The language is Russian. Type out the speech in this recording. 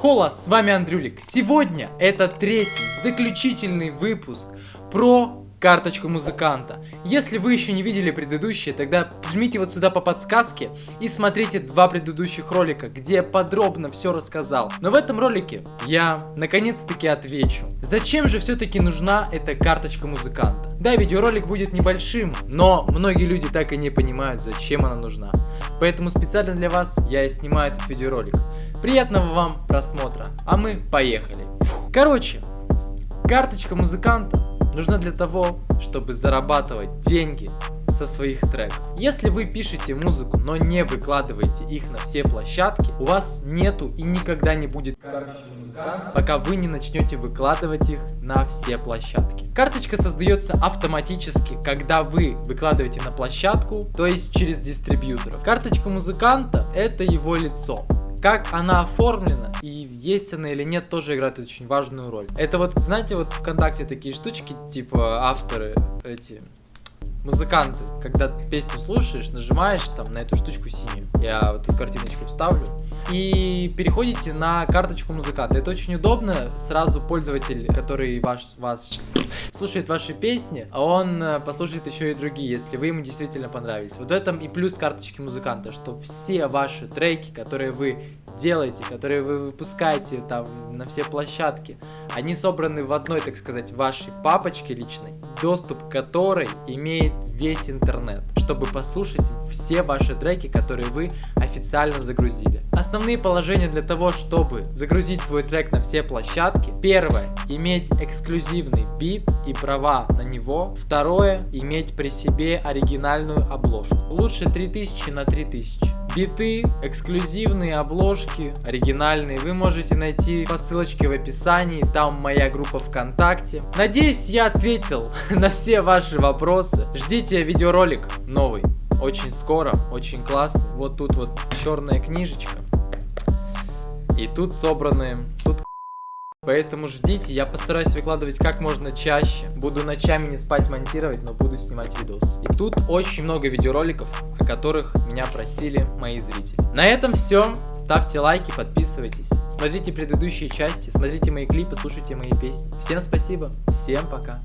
Хола, с вами Андрюлик. Сегодня это третий, заключительный выпуск про карточку музыканта. Если вы еще не видели предыдущие, тогда жмите вот сюда по подсказке и смотрите два предыдущих ролика, где я подробно все рассказал. Но в этом ролике я наконец-таки отвечу, зачем же все-таки нужна эта карточка музыканта. Да, видеоролик будет небольшим, но многие люди так и не понимают, зачем она нужна. Поэтому специально для вас я и снимаю этот видеоролик. Приятного вам просмотра, а мы поехали. Короче, карточка музыканта нужна для того, чтобы зарабатывать деньги со своих треков. Если вы пишете музыку, но не выкладываете их на все площадки, у вас нету и никогда не будет карточки музыканта, пока вы не начнете выкладывать их на все площадки. Карточка создается автоматически, когда вы выкладываете на площадку, то есть через дистрибьютора. Карточка музыканта это его лицо. Как она оформлена и есть она или нет, тоже играет очень важную роль. Это вот, знаете, вот ВКонтакте такие штучки, типа авторы эти музыканты, когда песню слушаешь, нажимаешь там на эту штучку синюю, я вот тут картиночку вставлю, и переходите на карточку музыканта. Это очень удобно, сразу пользователь, который ваш, вас слушает ваши песни, а он э, послушает еще и другие, если вы ему действительно понравились. Вот в этом и плюс карточки музыканта, что все ваши треки, которые вы делаете, которые вы выпускаете там на все площадки, они собраны в одной, так сказать, вашей папочке личной, доступ к которой имеет весь интернет, чтобы послушать все ваши треки, которые вы официально загрузили. Основные положения для того, чтобы загрузить свой трек на все площадки. Первое, иметь эксклюзивный бит и права на него. Второе, иметь при себе оригинальную обложку. Лучше 3000 на 3000. Биты, эксклюзивные обложки, оригинальные вы можете найти по ссылочке в описании, там моя группа ВКонтакте. Надеюсь, я ответил на все ваши вопросы. Ждите видеоролик новый, очень скоро, очень классный. Вот тут вот черная книжечка. И тут собраны, тут Поэтому ждите, я постараюсь выкладывать как можно чаще. Буду ночами не спать монтировать, но буду снимать видос. И тут очень много видеороликов, которых меня просили мои зрители. На этом все. Ставьте лайки, подписывайтесь. Смотрите предыдущие части, смотрите мои клипы, слушайте мои песни. Всем спасибо, всем пока.